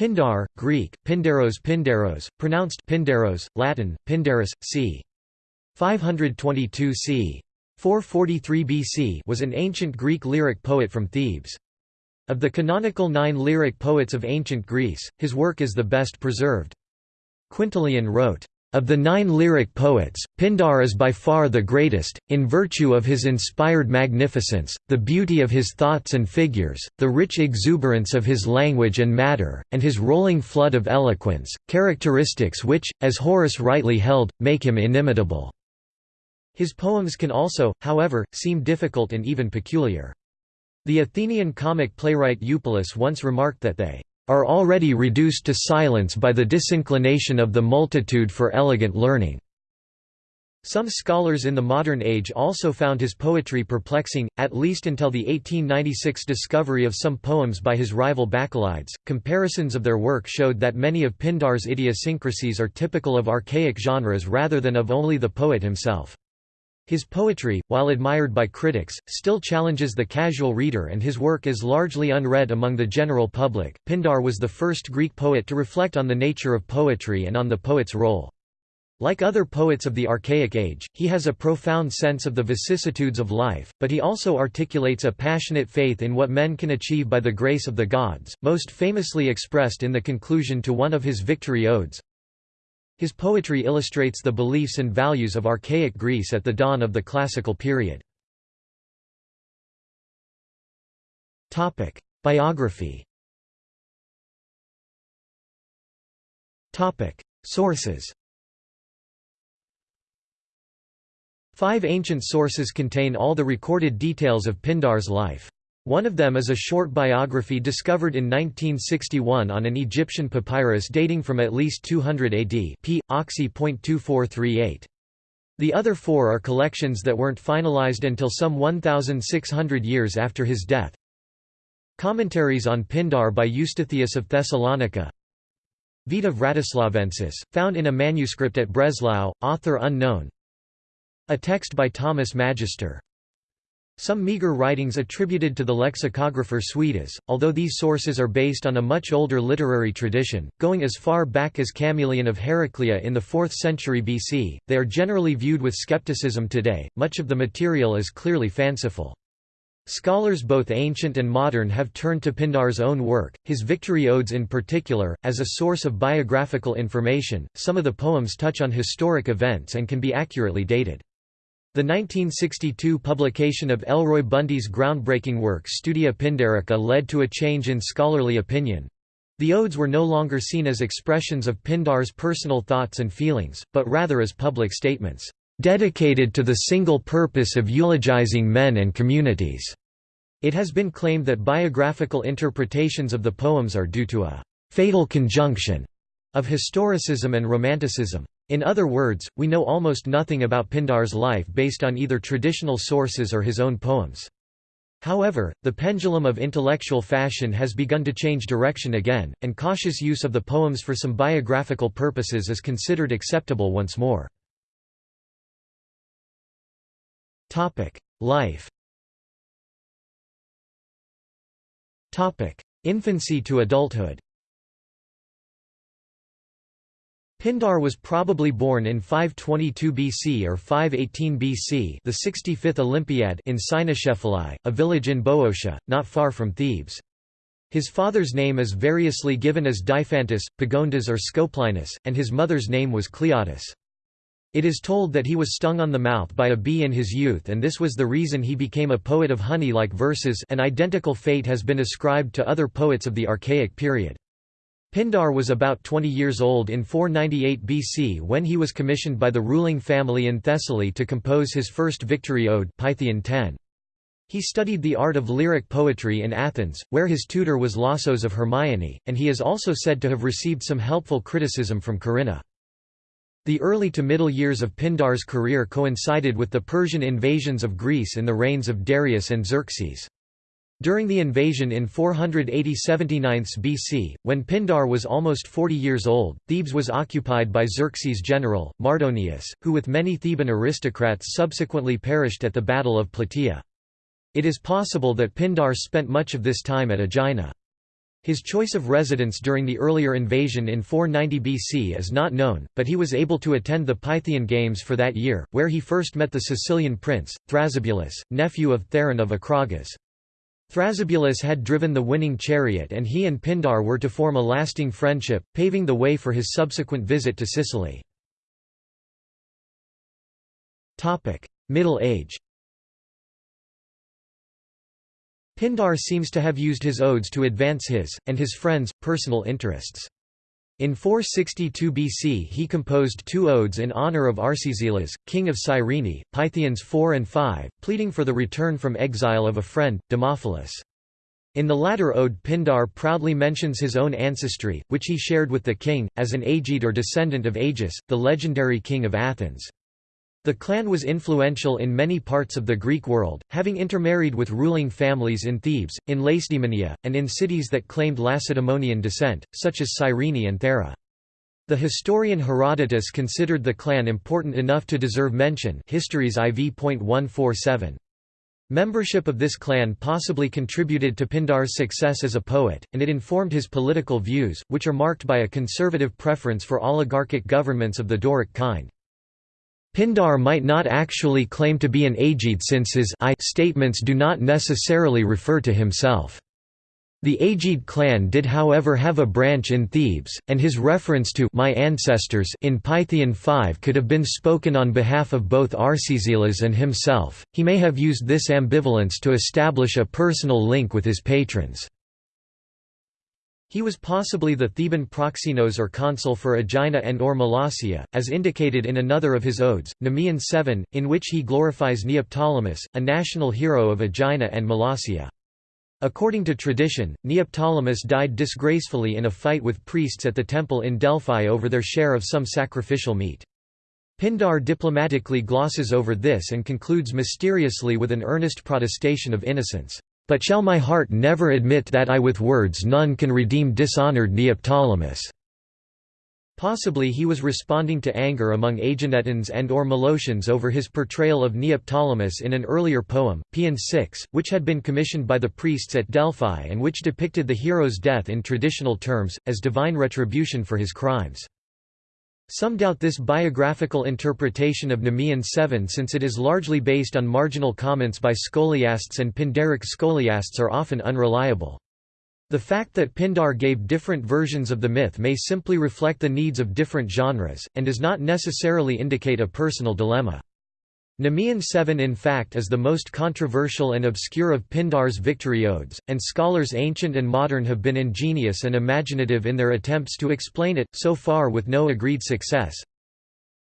Pindar, Greek, Pindaros Pindaros, pronounced Pindaros, Latin, Pindarus, c. 522 c. 443 BC was an ancient Greek lyric poet from Thebes. Of the canonical nine lyric poets of ancient Greece, his work is the best preserved. Quintilian wrote, of the nine lyric poets, Pindar is by far the greatest, in virtue of his inspired magnificence, the beauty of his thoughts and figures, the rich exuberance of his language and matter, and his rolling flood of eloquence, characteristics which, as Horace rightly held, make him inimitable." His poems can also, however, seem difficult and even peculiar. The Athenian comic playwright Eupolis once remarked that they are already reduced to silence by the disinclination of the multitude for elegant learning." Some scholars in the modern age also found his poetry perplexing, at least until the 1896 discovery of some poems by his rival Bacchylides. Comparisons of their work showed that many of Pindar's idiosyncrasies are typical of archaic genres rather than of only the poet himself. His poetry, while admired by critics, still challenges the casual reader and his work is largely unread among the general public. Pindar was the first Greek poet to reflect on the nature of poetry and on the poet's role. Like other poets of the Archaic Age, he has a profound sense of the vicissitudes of life, but he also articulates a passionate faith in what men can achieve by the grace of the gods, most famously expressed in the conclusion to one of his victory odes, his poetry illustrates the beliefs and values of archaic Greece at the dawn of the classical period. Biography Sources Five ancient sources contain all the recorded details of Pindar's life. One of them is a short biography discovered in 1961 on an Egyptian papyrus dating from at least 200 AD p. Oxy.2438. The other four are collections that weren't finalized until some 1,600 years after his death. Commentaries on Pindar by Eustathius of Thessalonica Vita Vratislavensis, found in a manuscript at Breslau, author unknown A text by Thomas Magister some meagre writings attributed to the lexicographer Suidas, although these sources are based on a much older literary tradition, going as far back as Chamaeleon of Heraclea in the 4th century BC, they are generally viewed with skepticism today, much of the material is clearly fanciful. Scholars both ancient and modern have turned to Pindar's own work, his victory odes in particular, as a source of biographical information. Some of the poems touch on historic events and can be accurately dated. The 1962 publication of Elroy Bundy's groundbreaking work Studia Pindarica led to a change in scholarly opinion. The odes were no longer seen as expressions of Pindar's personal thoughts and feelings, but rather as public statements, "...dedicated to the single purpose of eulogizing men and communities." It has been claimed that biographical interpretations of the poems are due to a "...fatal conjunction," of historicism and romanticism. In other words, we know almost nothing about Pindar's life based on either traditional sources or his own poems. However, the pendulum of intellectual fashion has begun to change direction again, and cautious use of the poems for some biographical purposes is considered acceptable once more. Life Infancy to adulthood Pindar was probably born in 522 BC or 518 BC the 65th Olympiad in Cynoscephalae, a village in Boeotia, not far from Thebes. His father's name is variously given as Diphantus, Pagondas or Scopelinus, and his mother's name was Cleotis. It is told that he was stung on the mouth by a bee in his youth and this was the reason he became a poet of honey-like verses an identical fate has been ascribed to other poets of the Archaic period. Pindar was about 20 years old in 498 BC when he was commissioned by the ruling family in Thessaly to compose his first victory ode Pythian 10. He studied the art of lyric poetry in Athens, where his tutor was Lausos of Hermione, and he is also said to have received some helpful criticism from Corinna. The early to middle years of Pindar's career coincided with the Persian invasions of Greece in the reigns of Darius and Xerxes. During the invasion in 480–79 BC, when Pindar was almost 40 years old, Thebes was occupied by Xerxes' general, Mardonius, who with many Theban aristocrats subsequently perished at the Battle of Plataea. It is possible that Pindar spent much of this time at Aegina. His choice of residence during the earlier invasion in 490 BC is not known, but he was able to attend the Pythian Games for that year, where he first met the Sicilian prince, Thrasybulus, nephew of Theron of Acragas. Thrasybulus had driven the winning chariot and he and Pindar were to form a lasting friendship, paving the way for his subsequent visit to Sicily. Middle Age Pindar seems to have used his odes to advance his, and his friends', personal interests. In 462 BC he composed two odes in honour of Arcesilas, king of Cyrene, Pythians 4 and 5, pleading for the return from exile of a friend, Demophilus. In the latter ode Pindar proudly mentions his own ancestry, which he shared with the king, as an Agede or descendant of Aegeus, the legendary king of Athens. The clan was influential in many parts of the Greek world, having intermarried with ruling families in Thebes, in Lacedaemonia, and in cities that claimed Lacedaemonian descent, such as Cyrene and Thera. The historian Herodotus considered the clan important enough to deserve mention Histories IV.147. Membership of this clan possibly contributed to Pindar's success as a poet, and it informed his political views, which are marked by a conservative preference for oligarchic governments of the Doric kind. Pindar might not actually claim to be an Agede since his I statements do not necessarily refer to himself. The Agede clan did however have a branch in Thebes, and his reference to my ancestors in Pythian 5 could have been spoken on behalf of both Arcesilas and himself. He may have used this ambivalence to establish a personal link with his patrons. He was possibly the Theban proxenos or consul for Aegina and or Molossia, as indicated in another of his odes, Nemean 7, in which he glorifies Neoptolemus, a national hero of Aegina and Molossia. According to tradition, Neoptolemus died disgracefully in a fight with priests at the temple in Delphi over their share of some sacrificial meat. Pindar diplomatically glosses over this and concludes mysteriously with an earnest protestation of innocence. But shall my heart never admit that I with words none can redeem dishonoured Neoptolemus." Possibly he was responding to anger among Aeginetans and or Molossians over his portrayal of Neoptolemus in an earlier poem, Paean 6, which had been commissioned by the priests at Delphi and which depicted the hero's death in traditional terms, as divine retribution for his crimes. Some doubt this biographical interpretation of Nemean 7 since it is largely based on marginal comments by scholiasts and Pindaric scholiasts are often unreliable. The fact that Pindar gave different versions of the myth may simply reflect the needs of different genres, and does not necessarily indicate a personal dilemma. Nemean 7 in fact is the most controversial and obscure of Pindar's victory odes, and scholars ancient and modern have been ingenious and imaginative in their attempts to explain it, so far with no agreed success.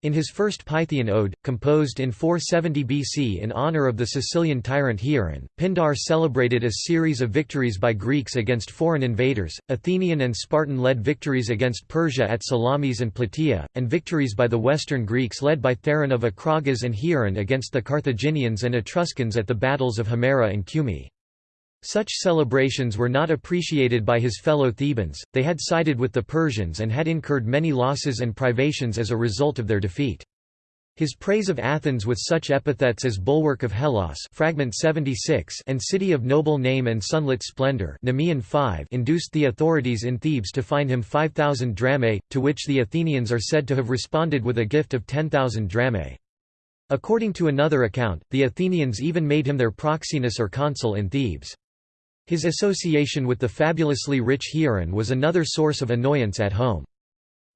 In his first Pythian ode, composed in 470 BC in honor of the Sicilian tyrant Hieron, Pindar celebrated a series of victories by Greeks against foreign invaders, Athenian and Spartan-led victories against Persia at Salamis and Plataea, and victories by the Western Greeks led by Theron of Acragas and Hieron against the Carthaginians and Etruscans at the battles of Himera and Cumae. Such celebrations were not appreciated by his fellow Thebans, they had sided with the Persians and had incurred many losses and privations as a result of their defeat. His praise of Athens with such epithets as bulwark of Hellas fragment 76 and city of noble name and sunlit splendor Nemean 5 induced the authorities in Thebes to fine him 5,000 drachmae, to which the Athenians are said to have responded with a gift of 10,000 drachmae. According to another account, the Athenians even made him their proxenus or consul in Thebes. His association with the fabulously rich Hieron was another source of annoyance at home.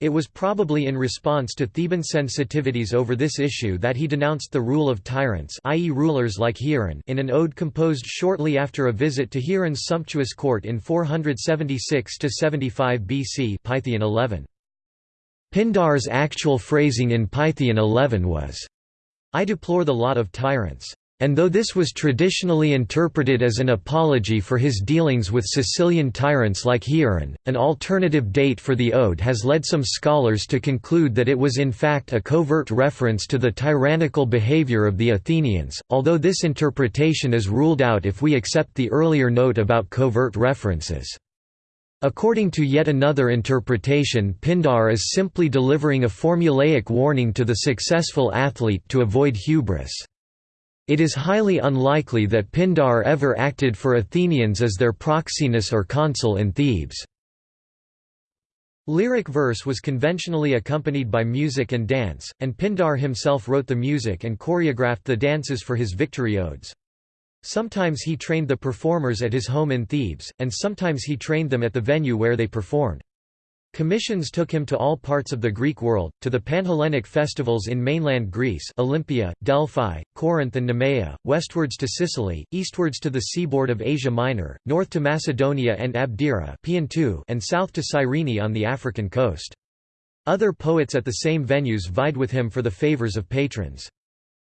It was probably in response to Theban sensitivities over this issue that he denounced the rule of tyrants i.e. rulers like Hieron in an ode composed shortly after a visit to Hieron's sumptuous court in 476–75 BC Pythian 11. Pindar's actual phrasing in Pythian 11 was, I deplore the lot of tyrants. And though this was traditionally interpreted as an apology for his dealings with Sicilian tyrants like Hieron, an alternative date for the ode has led some scholars to conclude that it was in fact a covert reference to the tyrannical behavior of the Athenians, although this interpretation is ruled out if we accept the earlier note about covert references. According to yet another interpretation Pindar is simply delivering a formulaic warning to the successful athlete to avoid hubris. It is highly unlikely that Pindar ever acted for Athenians as their proxenus or consul in Thebes. Lyric verse was conventionally accompanied by music and dance, and Pindar himself wrote the music and choreographed the dances for his victory odes. Sometimes he trained the performers at his home in Thebes, and sometimes he trained them at the venue where they performed. Commissions took him to all parts of the Greek world, to the Panhellenic festivals in mainland Greece Olympia, Delphi, Corinth and Nemea, westwards to Sicily, eastwards to the seaboard of Asia Minor, north to Macedonia and Abdera and south to Cyrene on the African coast. Other poets at the same venues vied with him for the favors of patrons.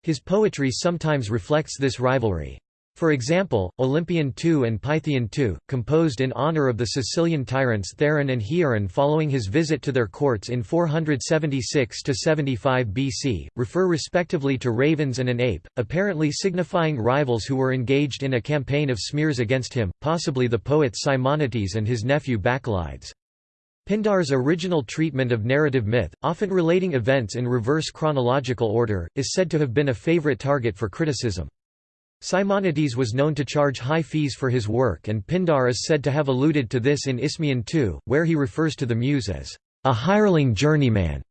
His poetry sometimes reflects this rivalry. For example, Olympian II and Pythian II, composed in honor of the Sicilian tyrants Theron and Hieron following his visit to their courts in 476–75 BC, refer respectively to ravens and an ape, apparently signifying rivals who were engaged in a campaign of smears against him, possibly the poets Simonides and his nephew Bacchylides. Pindar's original treatment of narrative myth, often relating events in reverse chronological order, is said to have been a favorite target for criticism. Simonides was known to charge high fees for his work and Pindar is said to have alluded to this in Isthmian II, where he refers to the muse as a hireling journeyman.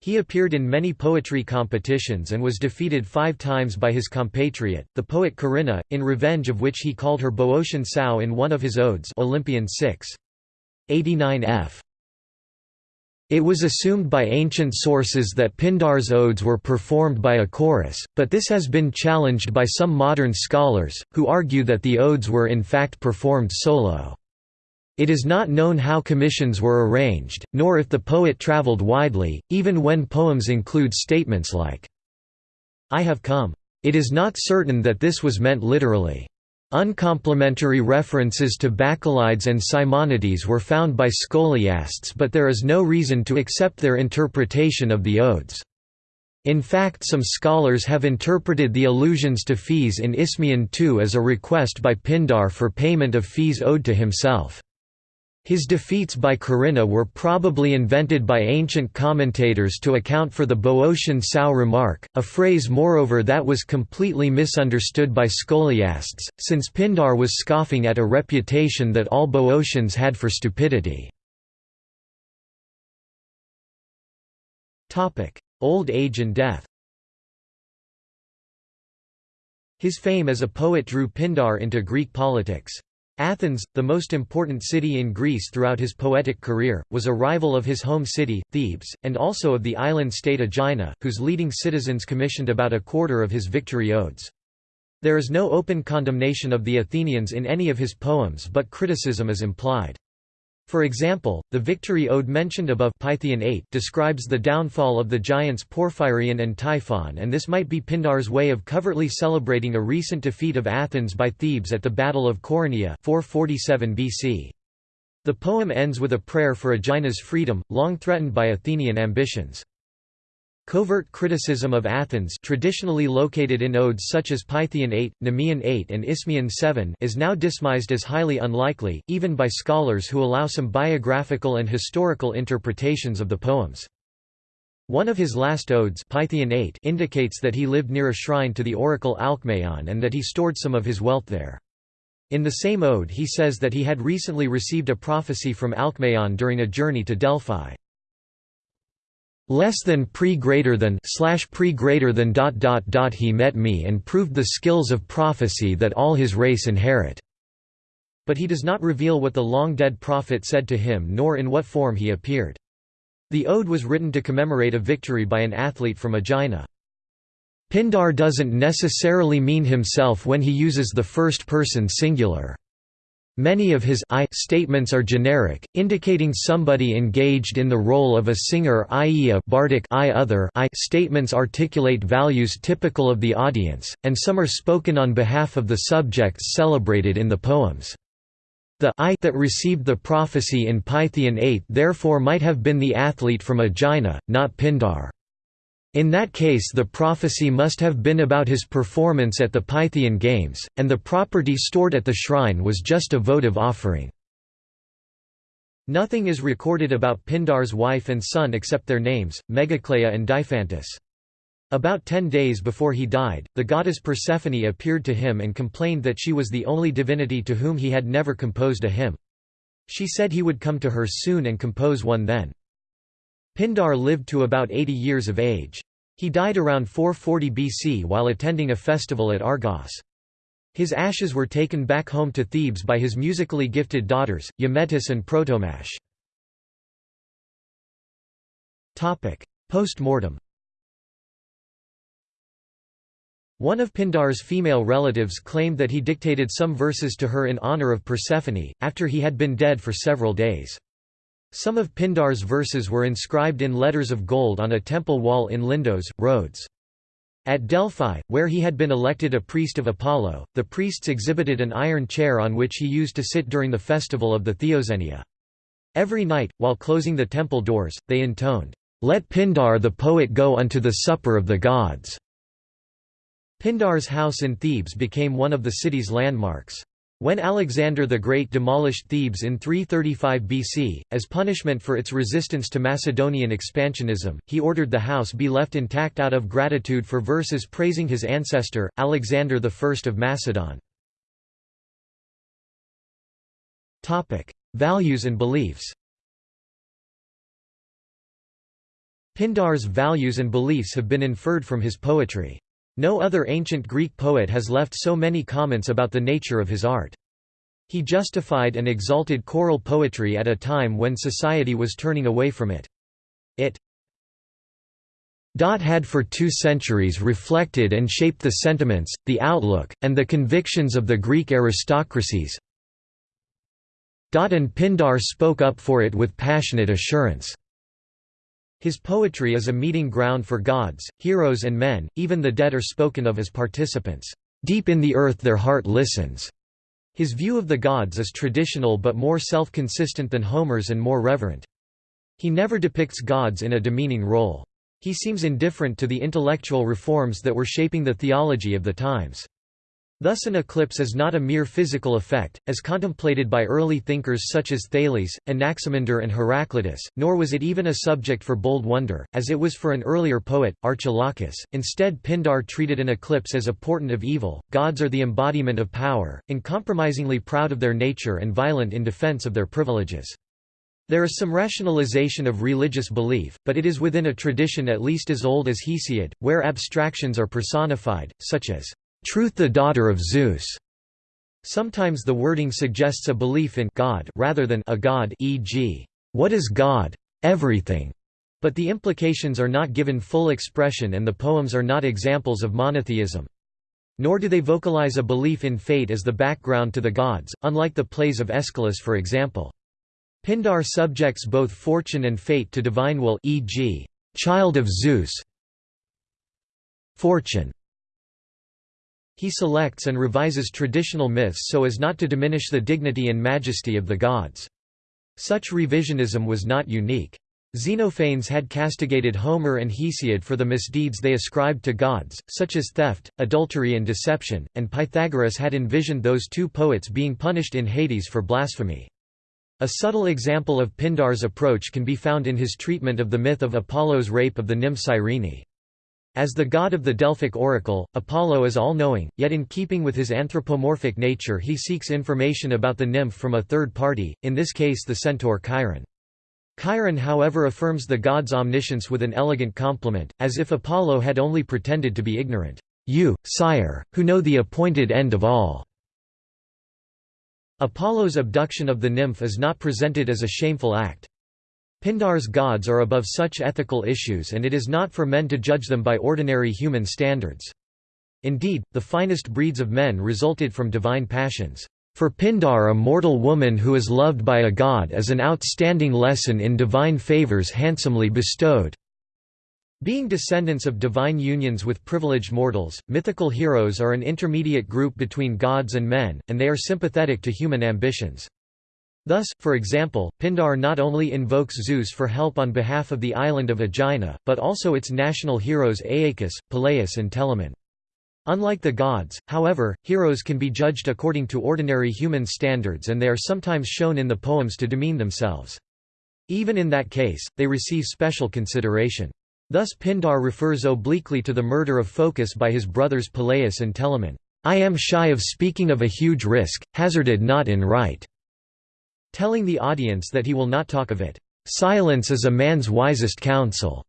He appeared in many poetry competitions and was defeated five times by his compatriot, the poet Corinna, in revenge of which he called her Boeotian sow in one of his odes Olympian 6. 89 f. It was assumed by ancient sources that Pindar's odes were performed by a chorus, but this has been challenged by some modern scholars, who argue that the odes were in fact performed solo. It is not known how commissions were arranged, nor if the poet traveled widely, even when poems include statements like, I have come. It is not certain that this was meant literally. Uncomplimentary references to Bacchylides and Simonides were found by scholiasts but there is no reason to accept their interpretation of the odes. In fact some scholars have interpreted the allusions to fees in Isthmian II as a request by Pindar for payment of fees owed to himself. His defeats by Corinna were probably invented by ancient commentators to account for the Boeotian sow remark, a phrase moreover that was completely misunderstood by scholiasts, since Pindar was scoffing at a reputation that all Boeotians had for stupidity. Old age and death His fame as a poet drew Pindar into Greek politics. Athens, the most important city in Greece throughout his poetic career, was a rival of his home city, Thebes, and also of the island state Aegina, whose leading citizens commissioned about a quarter of his victory odes. There is no open condemnation of the Athenians in any of his poems but criticism is implied. For example, the victory ode mentioned above Pythian 8 describes the downfall of the giants Porphyrion and Typhon and this might be Pindar's way of covertly celebrating a recent defeat of Athens by Thebes at the Battle of Coronea 447 BC. The poem ends with a prayer for Aegina's freedom, long threatened by Athenian ambitions. Covert criticism of Athens traditionally located in odes such as Pythian 8, Nemean 8 and Isthmian 7 is now dismissed as highly unlikely, even by scholars who allow some biographical and historical interpretations of the poems. One of his last odes Pythian 8 indicates that he lived near a shrine to the oracle Alcmaeon and that he stored some of his wealth there. In the same ode he says that he had recently received a prophecy from Alcmaeon during a journey to Delphi less than pre greater than slash pre greater than dot dot dot he met me and proved the skills of prophecy that all his race inherit. But he does not reveal what the long dead prophet said to him nor in what form he appeared. The ode was written to commemorate a victory by an athlete from Aegina. Pindar doesn't necessarily mean himself when he uses the first person singular Many of his I statements are generic, indicating somebody engaged in the role of a singer i.e. a bardic I other I statements articulate values typical of the audience, and some are spoken on behalf of the subjects celebrated in the poems. The I that received the prophecy in Pythian 8 therefore might have been the athlete from Aegina, not Pindar. In that case the prophecy must have been about his performance at the Pythian Games, and the property stored at the shrine was just a votive offering. Nothing is recorded about Pindar's wife and son except their names, Megacleia and Diphantus. About ten days before he died, the goddess Persephone appeared to him and complained that she was the only divinity to whom he had never composed a hymn. She said he would come to her soon and compose one then. Pindar lived to about 80 years of age. He died around 440 BC while attending a festival at Argos. His ashes were taken back home to Thebes by his musically gifted daughters, Eumetis and Protomache. Post-mortem One of Pindar's female relatives claimed that he dictated some verses to her in honor of Persephone, after he had been dead for several days. Some of Pindar's verses were inscribed in letters of gold on a temple wall in Lindos, Rhodes. At Delphi, where he had been elected a priest of Apollo, the priests exhibited an iron chair on which he used to sit during the festival of the Theoxenia. Every night, while closing the temple doors, they intoned, "'Let Pindar the poet go unto the supper of the gods'". Pindar's house in Thebes became one of the city's landmarks. When Alexander the Great demolished Thebes in 335 BC, as punishment for its resistance to Macedonian expansionism, he ordered the house be left intact out of gratitude for verses praising his ancestor, Alexander I of Macedon. Values and beliefs Pindar's values and beliefs have been inferred from his poetry. No other ancient Greek poet has left so many comments about the nature of his art. He justified and exalted choral poetry at a time when society was turning away from it. It dot had for two centuries reflected and shaped the sentiments, the outlook, and the convictions of the Greek aristocracies. Dot And Pindar spoke up for it with passionate assurance. His poetry is a meeting ground for gods, heroes and men, even the dead are spoken of as participants. Deep in the earth their heart listens. His view of the gods is traditional but more self-consistent than Homer's and more reverent. He never depicts gods in a demeaning role. He seems indifferent to the intellectual reforms that were shaping the theology of the times. Thus an eclipse is not a mere physical effect, as contemplated by early thinkers such as Thales, Anaximander and Heraclitus, nor was it even a subject for bold wonder, as it was for an earlier poet, Archilochus. Instead Pindar treated an eclipse as a portent of evil, gods are the embodiment of power, uncompromisingly proud of their nature and violent in defense of their privileges. There is some rationalization of religious belief, but it is within a tradition at least as old as Hesiod, where abstractions are personified, such as Truth the daughter of Zeus. Sometimes the wording suggests a belief in God rather than a god e.g., what is God? Everything. But the implications are not given full expression and the poems are not examples of monotheism. Nor do they vocalize a belief in fate as the background to the gods, unlike the plays of Aeschylus for example. Pindar subjects both fortune and fate to divine will e.g., child of Zeus fortune he selects and revises traditional myths so as not to diminish the dignity and majesty of the gods. Such revisionism was not unique. Xenophanes had castigated Homer and Hesiod for the misdeeds they ascribed to gods, such as theft, adultery and deception, and Pythagoras had envisioned those two poets being punished in Hades for blasphemy. A subtle example of Pindar's approach can be found in his treatment of the myth of Apollo's rape of the nymph Cyrene. As the god of the Delphic oracle, Apollo is all-knowing, yet in keeping with his anthropomorphic nature he seeks information about the nymph from a third party, in this case the centaur Chiron. Chiron however affirms the god's omniscience with an elegant compliment, as if Apollo had only pretended to be ignorant. You, sire, who know the appointed end of all. Apollo's abduction of the nymph is not presented as a shameful act. Pindar's gods are above such ethical issues and it is not for men to judge them by ordinary human standards. Indeed, the finest breeds of men resulted from divine passions. For Pindar a mortal woman who is loved by a god is an outstanding lesson in divine favors handsomely bestowed. Being descendants of divine unions with privileged mortals, mythical heroes are an intermediate group between gods and men, and they are sympathetic to human ambitions. Thus, for example, Pindar not only invokes Zeus for help on behalf of the island of Aegina, but also its national heroes Aeacus, Peleus and Telamon. Unlike the gods, however, heroes can be judged according to ordinary human standards and they are sometimes shown in the poems to demean themselves. Even in that case, they receive special consideration. Thus Pindar refers obliquely to the murder of Phocus by his brothers Peleus and Telamon. I am shy of speaking of a huge risk, hazarded not in right, telling the audience that he will not talk of it. Silence is a man's wisest counsel.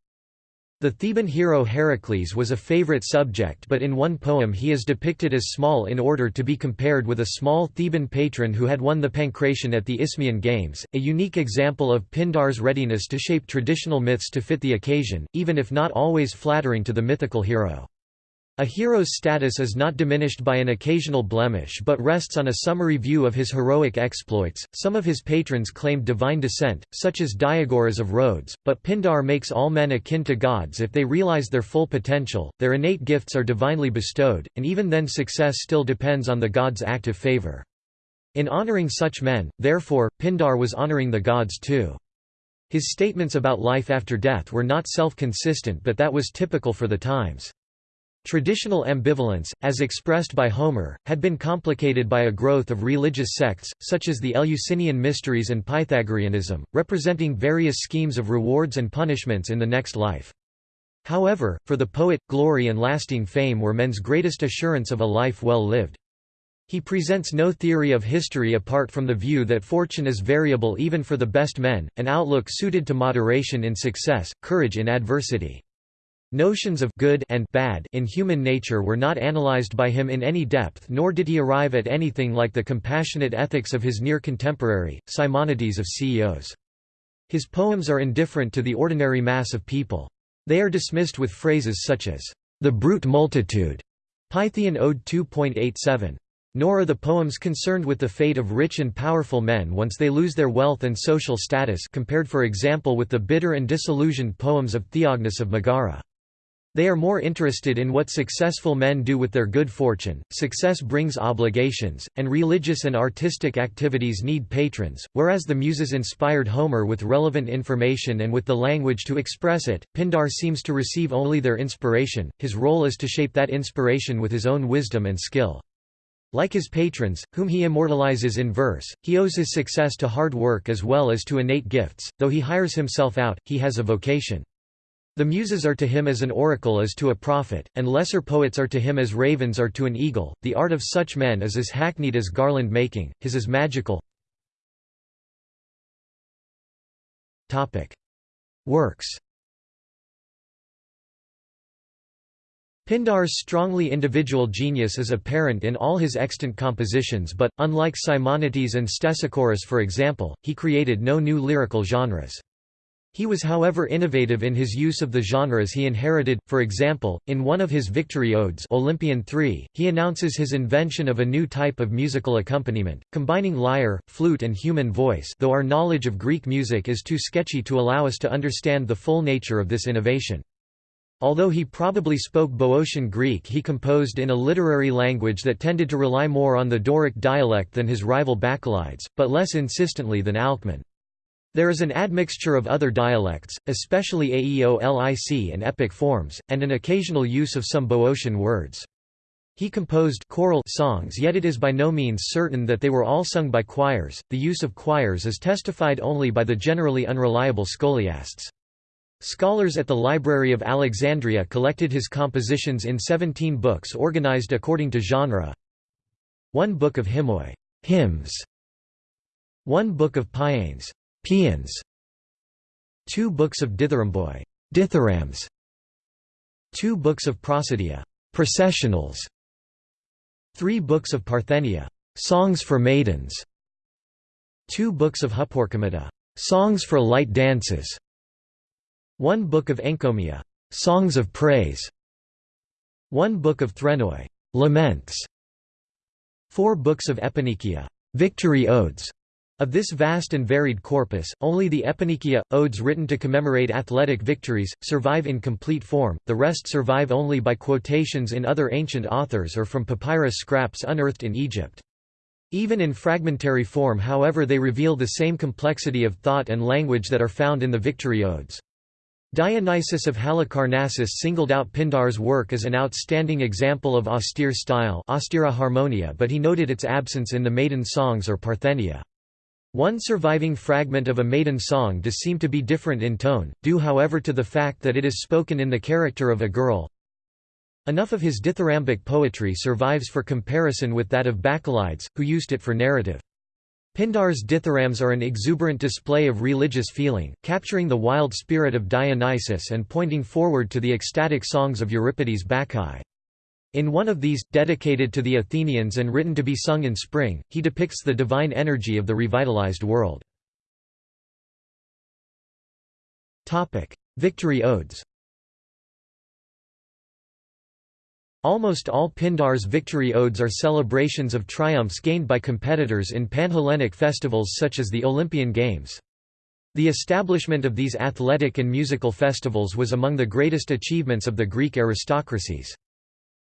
The Theban hero Heracles was a favorite subject but in one poem he is depicted as small in order to be compared with a small Theban patron who had won the Pancration at the Isthmian Games, a unique example of Pindar's readiness to shape traditional myths to fit the occasion, even if not always flattering to the mythical hero. A hero's status is not diminished by an occasional blemish but rests on a summary view of his heroic exploits. Some of his patrons claimed divine descent, such as Diagoras of Rhodes, but Pindar makes all men akin to gods if they realize their full potential, their innate gifts are divinely bestowed, and even then success still depends on the gods' active favor. In honoring such men, therefore, Pindar was honoring the gods too. His statements about life after death were not self-consistent but that was typical for the times. Traditional ambivalence, as expressed by Homer, had been complicated by a growth of religious sects, such as the Eleusinian Mysteries and Pythagoreanism, representing various schemes of rewards and punishments in the next life. However, for the poet, glory and lasting fame were men's greatest assurance of a life well lived. He presents no theory of history apart from the view that fortune is variable even for the best men, an outlook suited to moderation in success, courage in adversity. Notions of good and bad in human nature were not analyzed by him in any depth nor did he arrive at anything like the compassionate ethics of his near contemporary, Simonides of Ceos. His poems are indifferent to the ordinary mass of people. They are dismissed with phrases such as, "...the brute multitude", Pythian Ode 2.87. Nor are the poems concerned with the fate of rich and powerful men once they lose their wealth and social status compared for example with the bitter and disillusioned poems of Theognis of Megara. They are more interested in what successful men do with their good fortune. Success brings obligations, and religious and artistic activities need patrons, whereas the Muses inspired Homer with relevant information and with the language to express it. Pindar seems to receive only their inspiration, his role is to shape that inspiration with his own wisdom and skill. Like his patrons, whom he immortalizes in verse, he owes his success to hard work as well as to innate gifts, though he hires himself out, he has a vocation. The Muses are to him as an oracle is to a prophet, and lesser poets are to him as ravens are to an eagle. The art of such men is as hackneyed as garland making, his is magical. Works. Pindar's strongly individual genius is apparent in all his extant compositions but, unlike Simonides and Stesichorus for example, he created no new lyrical genres. He was however innovative in his use of the genres he inherited, for example, in one of his victory odes Olympian 3, he announces his invention of a new type of musical accompaniment, combining lyre, flute and human voice though our knowledge of Greek music is too sketchy to allow us to understand the full nature of this innovation. Although he probably spoke Boeotian Greek he composed in a literary language that tended to rely more on the Doric dialect than his rival Bacchylides, but less insistently than Alcman. There is an admixture of other dialects, especially Aeolic and epic forms, and an occasional use of some Boeotian words. He composed choral songs yet it is by no means certain that they were all sung by choirs, the use of choirs is testified only by the generally unreliable scholiasts. Scholars at the Library of Alexandria collected his compositions in 17 books organized according to genre. One book of hymnoi hymns, one book of paians Paeans. Two books of Dithyramboi dithyrambs. Two books of Prosody processionals. Three books of Parthenia songs for maidens. Two books of Hyporchomata songs for light dances. One book of Enkomia songs of praise. One book of Threnoi laments. Four books of Epinikia, victory odes. Of this vast and varied corpus, only the Epinikia, odes written to commemorate athletic victories, survive in complete form, the rest survive only by quotations in other ancient authors or from papyrus scraps unearthed in Egypt. Even in fragmentary form however they reveal the same complexity of thought and language that are found in the victory odes. Dionysius of Halicarnassus singled out Pindar's work as an outstanding example of austere style but he noted its absence in the maiden songs or Parthenia. One surviving fragment of a maiden song does seem to be different in tone, due however to the fact that it is spoken in the character of a girl. Enough of his dithyrambic poetry survives for comparison with that of Bacchylides, who used it for narrative. Pindar's dithyrambs are an exuberant display of religious feeling, capturing the wild spirit of Dionysus and pointing forward to the ecstatic songs of Euripides' Bacchae. In one of these, dedicated to the Athenians and written to be sung in spring, he depicts the divine energy of the revitalized world. Victory odes Almost all Pindar's victory odes are celebrations of triumphs gained by competitors in Panhellenic festivals such as the Olympian Games. The establishment of these athletic and musical festivals was among the greatest achievements of the Greek aristocracies.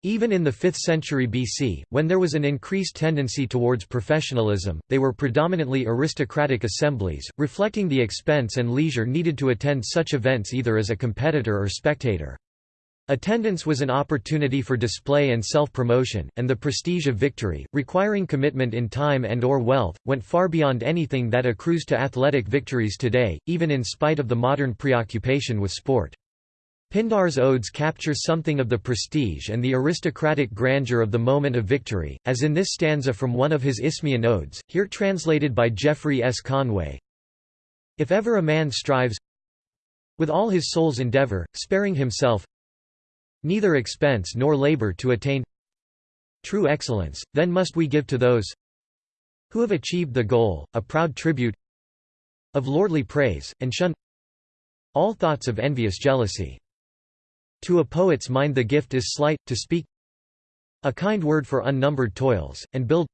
Even in the 5th century BC, when there was an increased tendency towards professionalism, they were predominantly aristocratic assemblies, reflecting the expense and leisure needed to attend such events either as a competitor or spectator. Attendance was an opportunity for display and self-promotion, and the prestige of victory, requiring commitment in time and or wealth, went far beyond anything that accrues to athletic victories today, even in spite of the modern preoccupation with sport. Pindar's odes capture something of the prestige and the aristocratic grandeur of the moment of victory, as in this stanza from one of his Isthmian odes, here translated by Geoffrey S. Conway. If ever a man strives with all his soul's endeavor, sparing himself, neither expense nor labor to attain true excellence, then must we give to those who have achieved the goal, a proud tribute of lordly praise, and shun all thoughts of envious jealousy. To a poet's mind the gift is slight, to speak a kind word for unnumbered toils, and build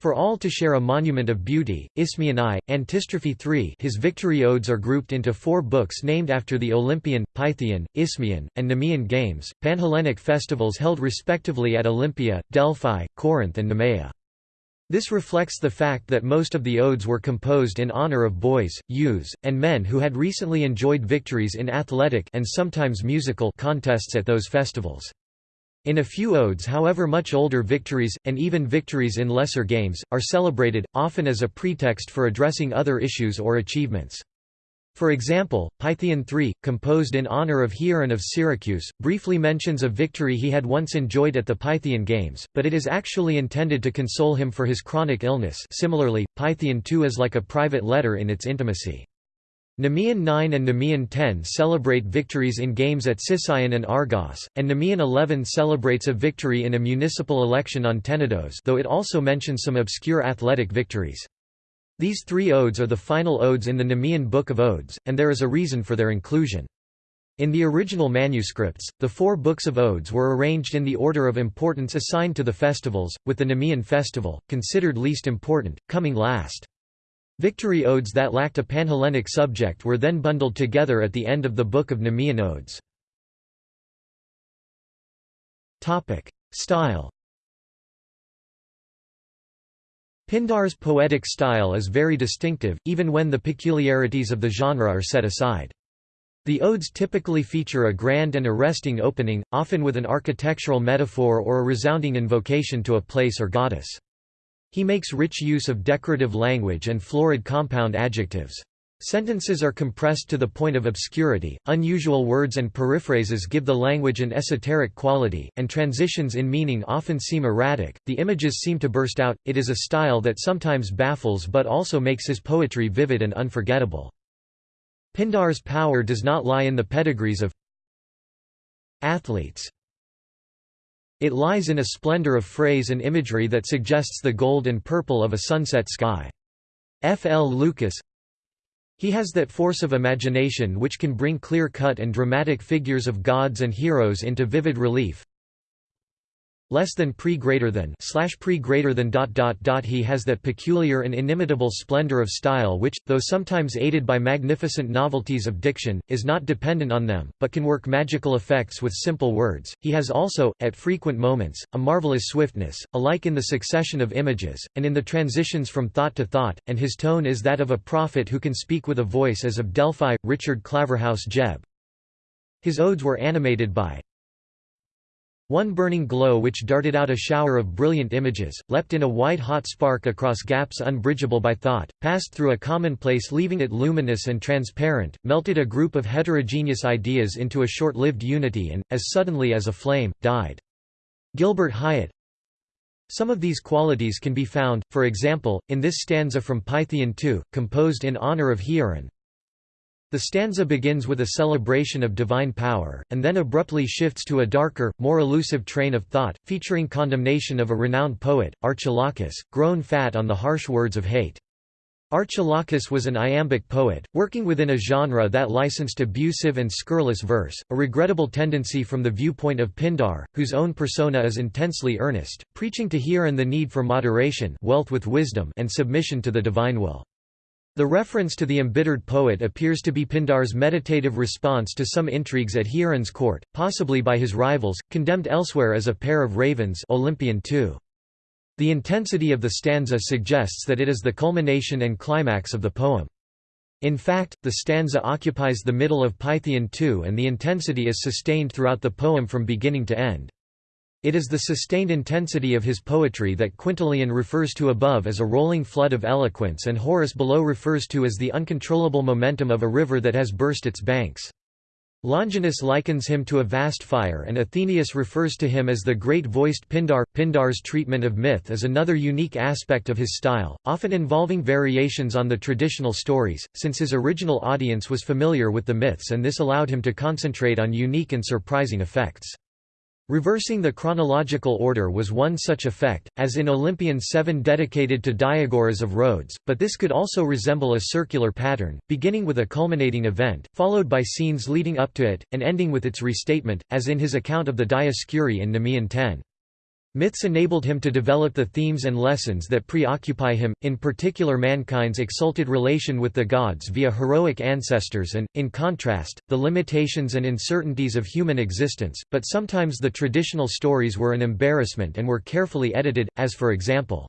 for all to share a monument of beauty, Isthmian I, Antistrophe 3 his victory odes are grouped into four books named after the Olympian, Pythian, Isthmian, and Nemean games, Panhellenic festivals held respectively at Olympia, Delphi, Corinth and Nemea. This reflects the fact that most of the odes were composed in honor of boys, youths, and men who had recently enjoyed victories in athletic and sometimes musical contests at those festivals. In a few odes however much older victories, and even victories in lesser games, are celebrated, often as a pretext for addressing other issues or achievements. For example, Pythian III, composed in honor of Hieron of Syracuse, briefly mentions a victory he had once enjoyed at the Pythian Games, but it is actually intended to console him for his chronic illness similarly, Pythian II is like a private letter in its intimacy. Nemean 9 and Nemean 10 celebrate victories in games at Sicyon and Argos, and Nemean 11 celebrates a victory in a municipal election on Tenedos though it also mentions some obscure athletic victories. These three odes are the final odes in the Nemean Book of Odes, and there is a reason for their inclusion. In the original manuscripts, the four books of odes were arranged in the order of importance assigned to the festivals, with the Nemean festival, considered least important, coming last. Victory odes that lacked a Panhellenic subject were then bundled together at the end of the Book of Nemean Odes. Style Pindar's poetic style is very distinctive, even when the peculiarities of the genre are set aside. The odes typically feature a grand and arresting opening, often with an architectural metaphor or a resounding invocation to a place or goddess. He makes rich use of decorative language and florid compound adjectives. Sentences are compressed to the point of obscurity, unusual words and periphrases give the language an esoteric quality, and transitions in meaning often seem erratic, the images seem to burst out, it is a style that sometimes baffles but also makes his poetry vivid and unforgettable. Pindar's power does not lie in the pedigrees of athletes. It lies in a splendor of phrase and imagery that suggests the gold and purple of a sunset sky. F. L. Lucas He has that force of imagination which can bring clear-cut and dramatic figures of gods and heroes into vivid relief, less than pre greater than slash pre greater than dot dot dot he has that peculiar and inimitable splendor of style which, though sometimes aided by magnificent novelties of diction, is not dependent on them, but can work magical effects with simple words. He has also, at frequent moments, a marvelous swiftness, alike in the succession of images, and in the transitions from thought to thought, and his tone is that of a prophet who can speak with a voice as of Delphi. Richard Claverhouse Jebb. His odes were animated by One burning glow which darted out a shower of brilliant images, leapt in a white-hot spark across gaps unbridgeable by thought, passed through a commonplace leaving it luminous and transparent, melted a group of heterogeneous ideas into a short-lived unity and, as suddenly as a flame, died. Gilbert Highet Some of these qualities can be found, for example, in this stanza from Pythian II, composed in honor of Hieron, the stanza begins with a celebration of divine power, and then abruptly shifts to a darker, more elusive train of thought, featuring condemnation of a renowned poet, Archilochus, grown fat on the harsh words of hate. Archilochus was an iambic poet, working within a genre that licensed abusive and scurrilous verse, a regrettable tendency from the viewpoint of Pindar, whose own persona is intensely earnest, preaching to Hieron the need for moderation wealth with wisdom and submission to the divine will. The reference to the embittered poet appears to be Pindar's meditative response to some intrigues at Hieron's court, possibly by his rivals, condemned elsewhere as a pair of ravens Olympian II. The intensity of the stanza suggests that it is the culmination and climax of the poem. In fact, the stanza occupies the middle of Pythian II and the intensity is sustained throughout the poem from beginning to end. It is the sustained intensity of his poetry that Quintilian refers to above as a rolling flood of eloquence and Horace below refers to as the uncontrollable momentum of a river that has burst its banks. Longinus likens him to a vast fire and Athenaeus refers to him as the great-voiced Pindar. Pindar's treatment of myth is another unique aspect of his style, often involving variations on the traditional stories, since his original audience was familiar with the myths and this allowed him to concentrate on unique and surprising effects. Reversing the chronological order was one such effect, as in Olympian 7 dedicated to Diagoras of Rhodes, but this could also resemble a circular pattern, beginning with a culminating event, followed by scenes leading up to it, and ending with its restatement, as in his account of the Dioscuri in Nemean 10. Myths enabled him to develop the themes and lessons that preoccupy him, in particular mankind's exalted relation with the gods via heroic ancestors and, in contrast, the limitations and uncertainties of human existence, but sometimes the traditional stories were an embarrassment and were carefully edited, as for example,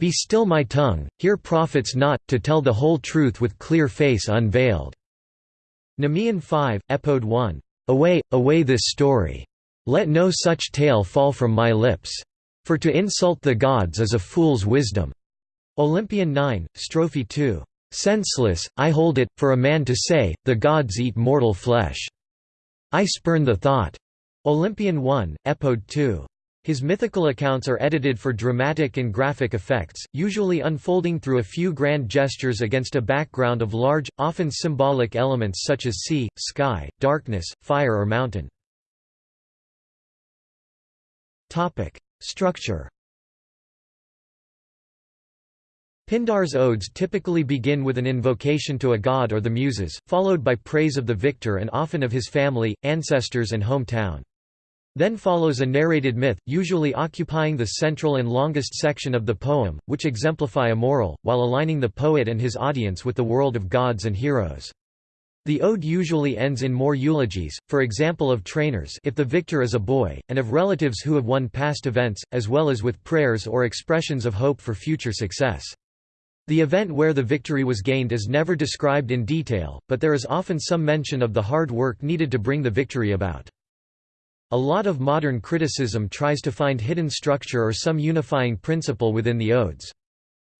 Be still my tongue, hear prophets not, to tell the whole truth with clear face unveiled. Nemean 5, Epode 1. Away, away this story. Let no such tale fall from my lips. For to insult the gods is a fool's wisdom. Olympian 9, Strophe 2. Senseless, I hold it, for a man to say, the gods eat mortal flesh. I spurn the thought. Olympian 1, Epode 2. His mythical accounts are edited for dramatic and graphic effects, usually unfolding through a few grand gestures against a background of large, often symbolic elements such as sea, sky, darkness, fire or mountain. Topic: Structure. Pindar's odes typically begin with an invocation to a god or the muses, followed by praise of the victor and often of his family, ancestors and hometown. Then follows a narrated myth, usually occupying the central and longest section of the poem, which exemplify a moral, while aligning the poet and his audience with the world of gods and heroes. The ode usually ends in more eulogies, for example of trainers if the victor is a boy, and of relatives who have won past events, as well as with prayers or expressions of hope for future success. The event where the victory was gained is never described in detail, but there is often some mention of the hard work needed to bring the victory about. A lot of modern criticism tries to find hidden structure or some unifying principle within the odes.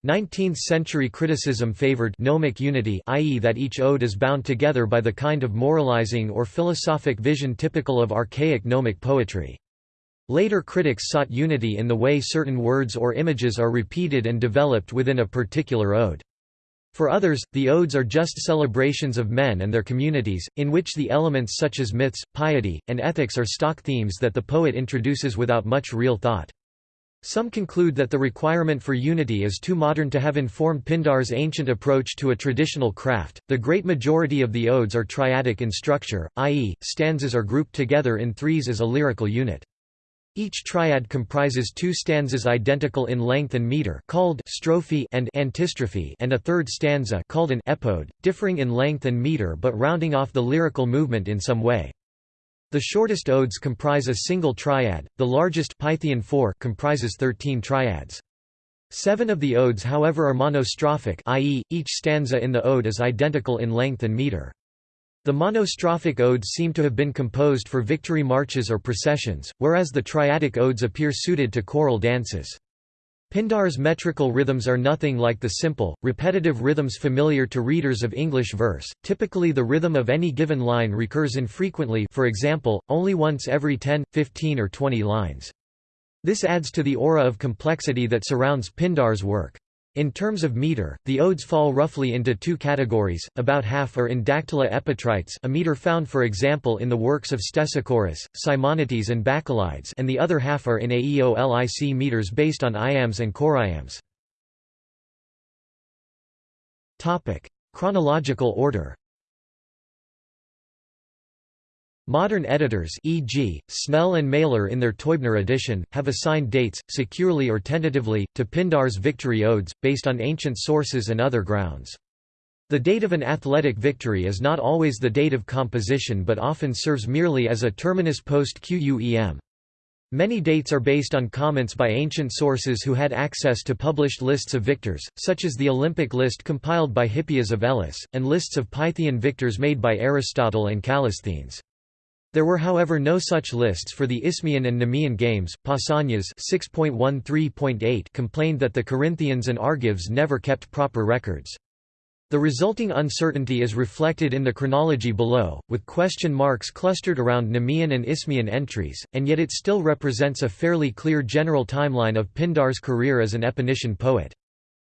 19th-century criticism favored gnomic unity i.e. that each ode is bound together by the kind of moralizing or philosophic vision typical of archaic gnomic poetry. Later critics sought unity in the way certain words or images are repeated and developed within a particular ode. For others, the odes are just celebrations of men and their communities, in which the elements such as myths, piety, and ethics are stock themes that the poet introduces without much real thought. Some conclude that the requirement for unity is too modern to have informed Pindar's ancient approach to a traditional craft. The great majority of the odes are triadic in structure, i.e., stanzas are grouped together in threes as a lyrical unit. Each triad comprises two stanzas identical in length and meter called strophe and antistrophe and a third stanza called an epode, differing in length and meter but rounding off the lyrical movement in some way. The shortest odes comprise a single triad, the largest Pythian 4 comprises 13 triads. Seven of the odes however are monostrophic i.e., each stanza in the ode is identical in length and meter. The monostrophic odes seem to have been composed for victory marches or processions, whereas the triadic odes appear suited to choral dances. Pindar's metrical rhythms are nothing like the simple, repetitive rhythms familiar to readers of English verse. Typically the rhythm of any given line recurs infrequently for example, only once every 10, 15 or 20 lines. This adds to the aura of complexity that surrounds Pindar's work. In terms of meter, the odes fall roughly into two categories, about half are in dactylo-epitrites a meter found for example in the works of Stesichorus, Simonides and Bacchylides and the other half are in aeolic meters based on iambs and choriambs. Chronological order Modern editors e.g., Snell and Maehler in their Teubner edition, have assigned dates, securely or tentatively, to Pindar's victory odes, based on ancient sources and other grounds. The date of an athletic victory is not always the date of composition but often serves merely as a terminus post quem. Many dates are based on comments by ancient sources who had access to published lists of victors, such as the Olympic list compiled by Hippias of Elis, and lists of Pythian victors made by Aristotle and Callisthenes. There were however no such lists for the Isthmian and Nemean games. Pausanias 6.13.8 complained that the Corinthians and Argives never kept proper records. The resulting uncertainty is reflected in the chronology below, with question marks clustered around Nemean and Isthmian entries, and yet it still represents a fairly clear general timeline of Pindar's career as an Epinician poet.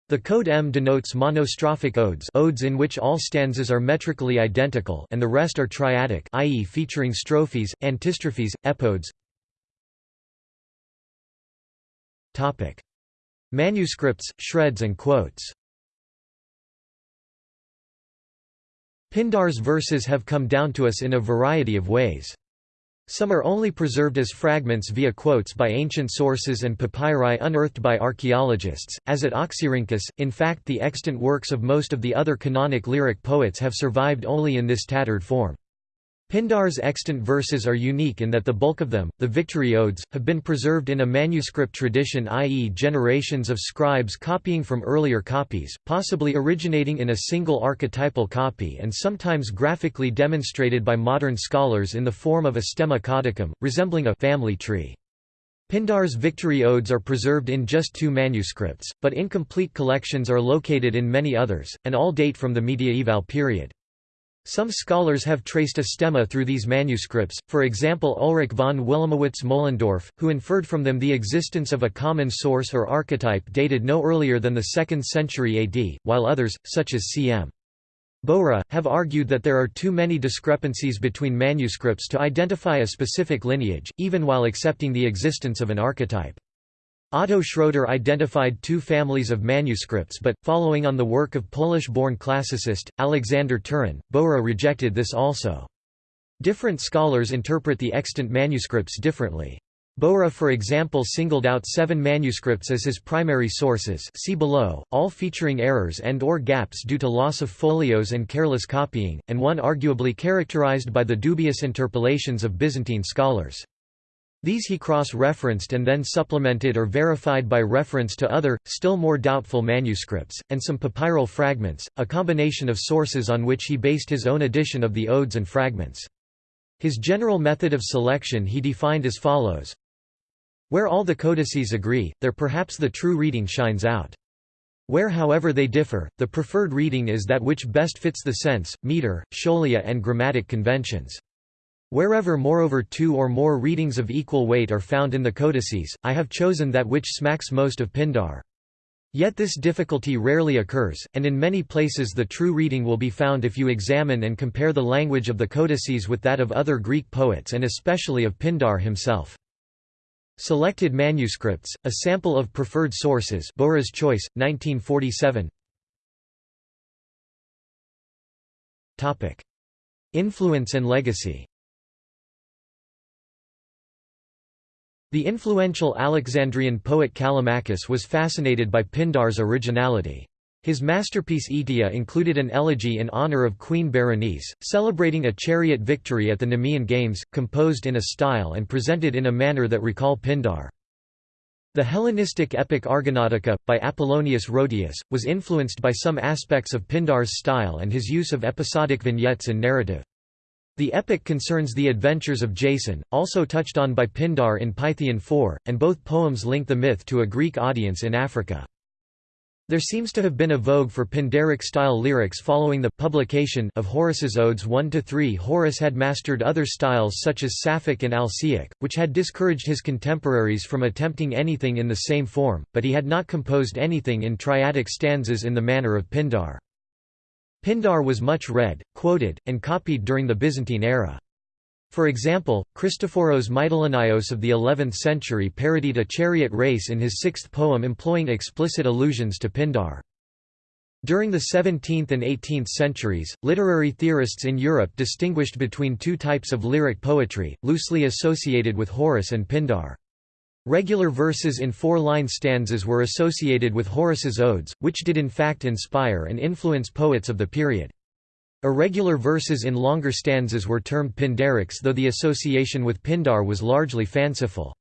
The code M denotes monostrophic odes odes in which all stanzas are metrically identical and the rest are triadic i.e. featuring strophes, antistrophes, epodes. Manuscripts, shreds and quotes Pindar's verses have come down to us in a variety of ways. Some are only preserved as fragments via quotes by ancient sources and papyri unearthed by archaeologists, as at Oxyrhynchus. In fact, the extant works of most of the other canonic lyric poets have survived only in this tattered form. Pindar's extant verses are unique in that the bulk of them, the victory odes, have been preserved in a manuscript tradition i.e. generations of scribes copying from earlier copies, possibly originating in a single archetypal copy and sometimes graphically demonstrated by modern scholars in the form of a stemma codicum, resembling a family tree. Pindar's victory odes are preserved in just two manuscripts, but incomplete collections are located in many others, and all date from the mediaeval period. Some scholars have traced a stemma through these manuscripts, for example Ulrich von Wilamowitz Moellendorff, who inferred from them the existence of a common source or archetype dated no earlier than the 2nd century AD, while others, such as C.M. Bowra, have argued that there are too many discrepancies between manuscripts to identify a specific lineage, even while accepting the existence of an archetype. Otto Schroeder identified two families of manuscripts but, following on the work of Polish-born classicist, Alexander Turyn, Bowra rejected this also. Different scholars interpret the extant manuscripts differently. Bowra for example singled out seven manuscripts as his primary sources see below, all featuring errors and or gaps due to loss of folios and careless copying, and one arguably characterized by the dubious interpolations of Byzantine scholars. These he cross-referenced and then supplemented or verified by reference to other, still more doubtful manuscripts, and some papyral fragments, a combination of sources on which he based his own edition of the odes and fragments. His general method of selection he defined as follows. Where all the codices agree, there perhaps the true reading shines out. Where however they differ, the preferred reading is that which best fits the sense, meter, scholia and grammatic conventions. Wherever moreover two or more readings of equal weight are found in the codices, I have chosen that which smacks most of Pindar. Yet this difficulty rarely occurs, and in many places the true reading will be found if you examine and compare the language of the codices with that of other Greek poets and especially of Pindar himself. Selected manuscripts, a sample of preferred sources Bowra's Choice, 1947 Influence and legacy The influential Alexandrian poet Callimachus was fascinated by Pindar's originality. His masterpiece Aetia included an elegy in honor of Queen Berenice, celebrating a chariot victory at the Nemean Games, composed in a style and presented in a manner that recall Pindar. The Hellenistic epic Argonautica, by Apollonius Rhodius, was influenced by some aspects of Pindar's style and his use of episodic vignettes and narrative. The epic concerns the adventures of Jason, also touched on by Pindar in Pythian 4, and both poems link the myth to a Greek audience in Africa. There seems to have been a vogue for Pindaric-style lyrics following the publication of Horace's Odes 1–3 Horace had mastered other styles such as Sapphic and Alcaic, which had discouraged his contemporaries from attempting anything in the same form, but he had not composed anything in triadic stanzas in the manner of Pindar. Pindar was much read, quoted, and copied during the Byzantine era. For example, Christophoros Mitylenaios of the 11th century parodied a chariot race in his sixth poem employing explicit allusions to Pindar. During the 17th and 18th centuries, literary theorists in Europe distinguished between two types of lyric poetry, loosely associated with Horace and Pindar. Regular verses in four-line stanzas were associated with Horace's odes, which did in fact inspire and influence poets of the period. Irregular verses in longer stanzas were termed Pindarics though the association with Pindar was largely fanciful.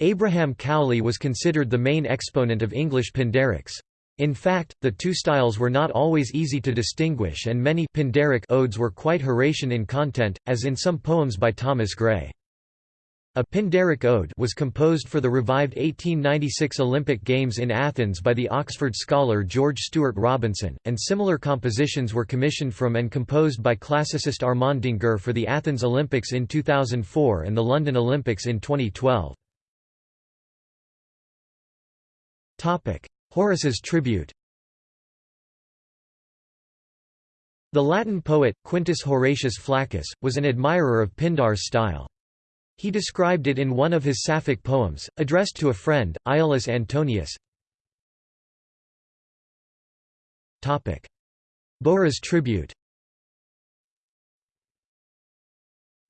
Abraham Cowley was considered the main exponent of English Pindarics. In fact, the two styles were not always easy to distinguish and many Pindaric odes were quite Horatian in content, as in some poems by Thomas Gray. A Pindaric ode was composed for the revived 1896 Olympic Games in Athens by the Oxford scholar George Stuart Robinson, and similar compositions were commissioned from and composed by classicist Armand D'Angour for the Athens Olympics in 2004 and the London Olympics in 2012. Horace's tribute The Latin poet, Quintus Horatius Flaccus, was an admirer of Pindar's style. He described it in one of his Sapphic poems, addressed to a friend, Iullus Antonius. Bowra's tribute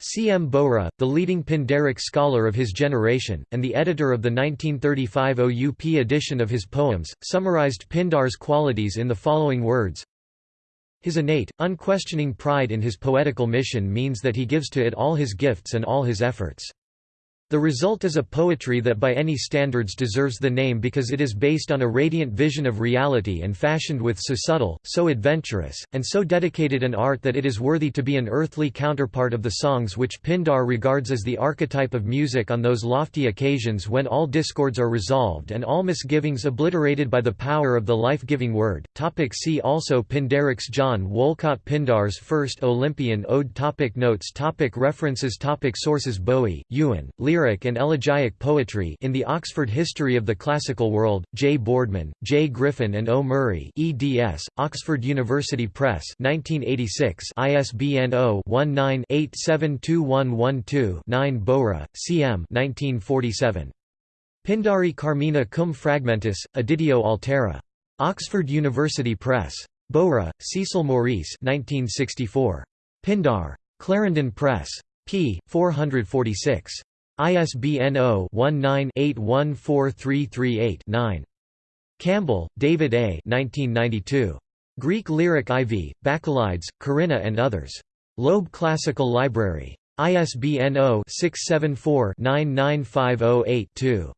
C. M. Bowra, the leading Pindaric scholar of his generation, and the editor of the 1935 OUP edition of his poems, summarized Pindar's qualities in the following words his innate, unquestioning pride in his poetical mission means that he gives to it all his gifts and all his efforts. The result is a poetry that by any standards deserves the name because it is based on a radiant vision of reality and fashioned with so subtle, so adventurous, and so dedicated an art that it is worthy to be an earthly counterpart of the songs which Pindar regards as the archetype of music on those lofty occasions when all discords are resolved and all misgivings obliterated by the power of the life-giving word. Topic see also Pindarics John Wolcot Pindar's First Olympian Ode. Topic Notes. Topic References. Topic Sources. Bowie, Ewen, Lear lyric and elegiac poetry in the Oxford History of the Classical World, J. Boardman, J. Griffin and O. Murray eds, Oxford University Press 1986 ISBN 0-19-872112-9 Bowra, C. M. 1947. Pindari Carmina cum fragmentis, editio altera. Oxford University Press. Bowra, Cecil Maurice 1964. Pindar. Clarendon Press. p. 446. ISBN 0-19-814338-9. Campbell, David A. 1992. Greek Lyric IV, Bacchylides, Corinna and others. Loeb Classical Library. ISBN 0-674-99508-2.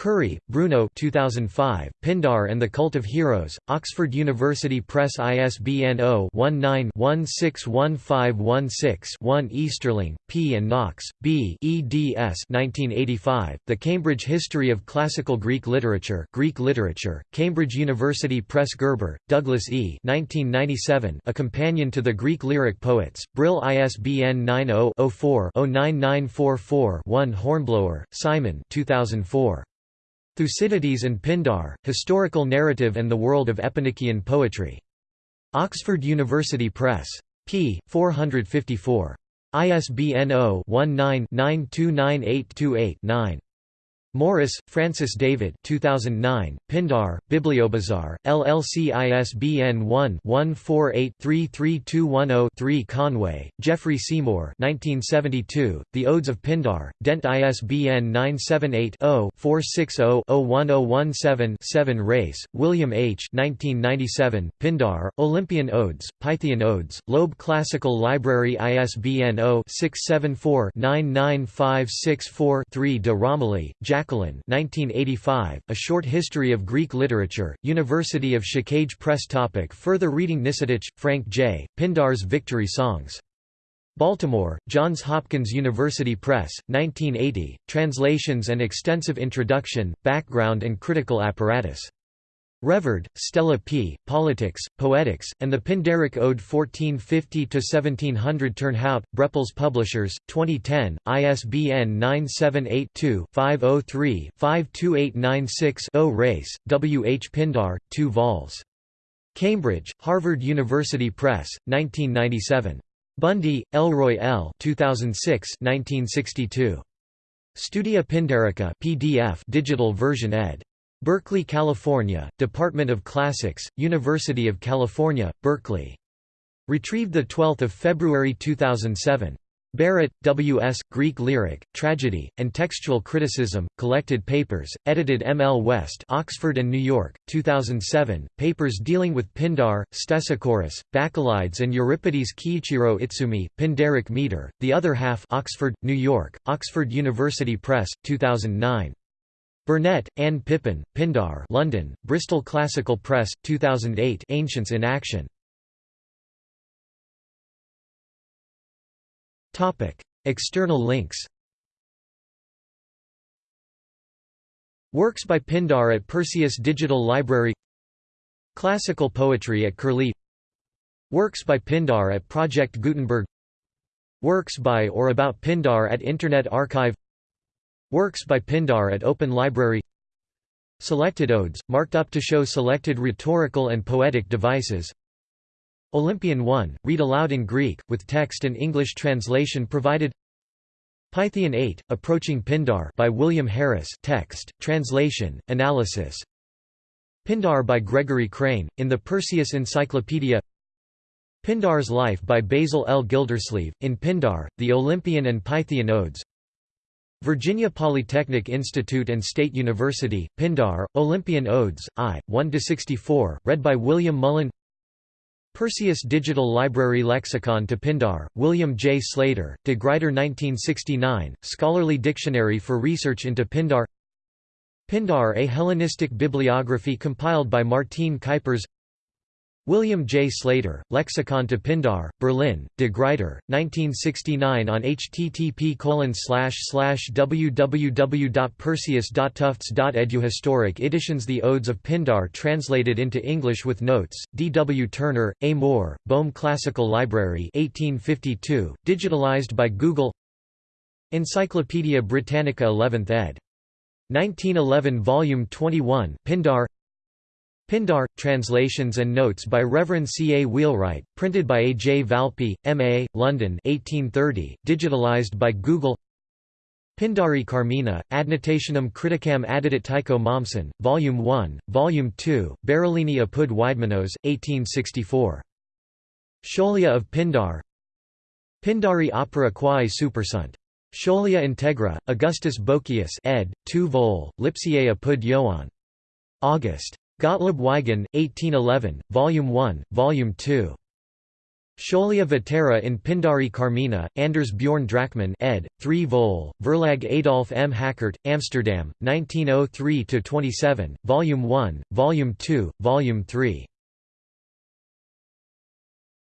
Currie, Bruno 2005, Pindar and the Cult of Heroes, Oxford University Press ISBN 0-19-161516-1 Easterling, P. and Knox, B. eds 1985, The Cambridge History of Classical Greek Literature Greek Literature, Cambridge University Press Gerber, Douglas E. 1997, A Companion to the Greek Lyric Poets, Brill ISBN 90-04-09944-1 Hornblower, Simon 2004. Thucydides and Pindar, Historical Narrative and the World of Epinician Poetry. Oxford University Press. p. 454. ISBN 0-19-929828-9. Morice, Francis David 2009, Pindar, Bibliobazar, LLC ISBN 1-148-33210-3 Conway, Geoffrey Seymour 1972, The Odes of Pindar, Dent ISBN 978-0-460-01017-7 Race, William H. 1997, Pindar, Olympian Odes, Pythian Odes, Loeb Classical Library ISBN 0-674-99564-3 de Romilly, Jack Jacqueline 1985, A Short History of Greek Literature, University of Chicago Press topic Further reading Nisetich, Frank J., Pindar's Victory Songs. Baltimore, Johns Hopkins University Press, 1980, Translations and Extensive Introduction, Background and Critical Apparatus. Revard, Stella P., Politics, Poetics, and the Pindaric Ode 1450–1700 Turnhout, Brepols Publishers, 2010, ISBN 978-2-503-52896-0 Race, W. H. Pindar, 2 vols. Cambridge, Harvard University Press, 1997. Bundy, Elroy L. 2006 1962. Studia Pindarica PDF digital version ed. Berkeley, California, Department of Classics, University of California, Berkeley. Retrieved 12 February 2007. Barrett, W. S., Greek Lyric, Tragedy, and Textual Criticism, Collected Papers, edited M. L. West Oxford and New York, 2007, papers dealing with Pindar, Stesichorus, Bacchylides and Euripides Kiichiro Itsumi, Pindaric meter, the other half Oxford, New York, Oxford University Press, 2009. Burnett, Anne Pippin, Pindar London, Bristol Classical Press, 2008 Ancients in Action. External links. Works by Pindar at Perseus Digital Library. Classical poetry at Curlie. Works by Pindar at Project Gutenberg. Works by or about Pindar at Internet Archive Works by Pindar at Open Library. Selected odes, marked up to show selected rhetorical and poetic devices. Olympian 1, read aloud in Greek, with text and English translation provided. Pythian 8, Approaching Pindar by William Harris text, translation, analysis. Pindar by Gregory Crane, in the Perseus Encyclopedia. Pindar's Life by Basil L. Gildersleeve, in Pindar, the Olympian and Pythian Odes Virginia Polytechnic Institute and State University, Pindar, Olympian Odes, I, 1–64, read by William Mullen. Perseus Digital Library Lexicon to Pindar, William J. Slater, De Gruyter 1969, Scholarly Dictionary for Research into Pindar. Pindar A Hellenistic Bibliography compiled by Martijn Cuypers William J. Slater, Lexicon to Pindar, Berlin, De Gruyter, 1969 on http www.perseus.tufts.edu Historic editions The Odes of Pindar translated into English with notes, D. W. Turner, A. Moore, Boehme Classical Library 1852, digitalized by Google Encyclopædia Britannica 11th ed. 1911 Volume 21 Pindar Pindar, Translations and Notes by Reverend C. A. Wheelwright, printed by A. J. Valpy, M.A., London 1830, digitalized by Google Pindari Carmina, Adnotationum Criticam Addit Tycho Mommsen, Volume 1, Volume 2, Berolini apud Weidmanos, 1864. Scholia of Pindar Pindari opera quae supersunt. Scholia integra, Augustus Boecius ed., 2 vol, Lipsiae apud Ioan. August. Gottlob Weigand, 1811, Volume 1, Volume 2. Scholia Vetera in Pindari Carmina, Anders Bjorn Drachmann ed., 3 vol, Verlag Adolf M. Hakkert, Amsterdam, 1903–27, Volume 1, Volume 2, Volume 3.